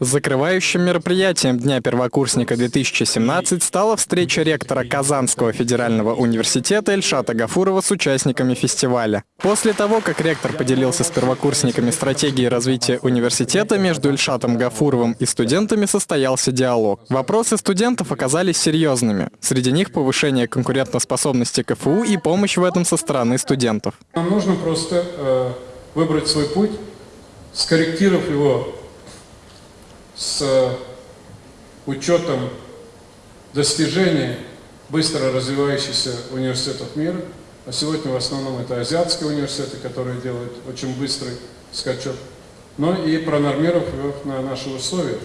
Закрывающим мероприятием Дня первокурсника 2017 стала встреча ректора Казанского федерального университета Эльшата Гафурова с участниками фестиваля. После того, как ректор поделился с первокурсниками стратегией развития университета, между Эльшатом Гафуровым и студентами состоялся диалог. Вопросы студентов оказались серьезными. Среди них повышение конкурентоспособности КФУ и помощь в этом со стороны студентов. Нам нужно просто э, выбрать свой путь, скорректировав его с учетом достижений быстро развивающихся университетов мира. А сегодня в основном это азиатские университеты, которые делают очень быстрый скачок. Но и пронормировав его на наши условия,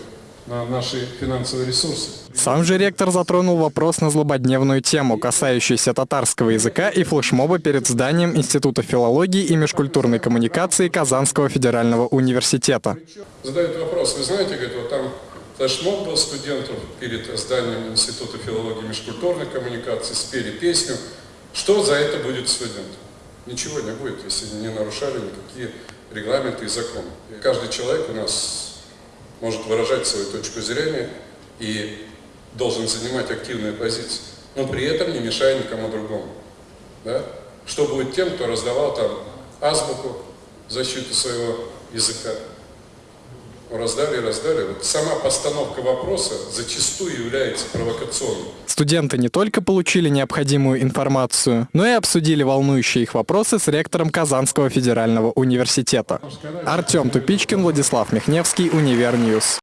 на наши финансовые ресурсы. Сам же ректор затронул вопрос на злободневную тему, касающуюся татарского языка и флешмоба перед зданием Института филологии и межкультурной коммуникации Казанского федерального университета. Задают вопрос, вы знаете, говорит, вот там флешмоб был студентов перед зданием Института филологии и межкультурной коммуникации, спели песню. Что за это будет студентам? Ничего не будет, если не нарушали никакие регламенты и законы. И каждый человек у нас может выражать свою точку зрения и должен занимать активную позицию, но при этом не мешая никому другому. Да? Что будет тем, кто раздавал там азбуку защиту своего языка? Раздали, раздали. Вот сама постановка вопроса зачастую является провокационной. Студенты не только получили необходимую информацию, но и обсудили волнующие их вопросы с ректором Казанского федерального университета. Артем Тупичкин, Владислав Михневский, Univer News.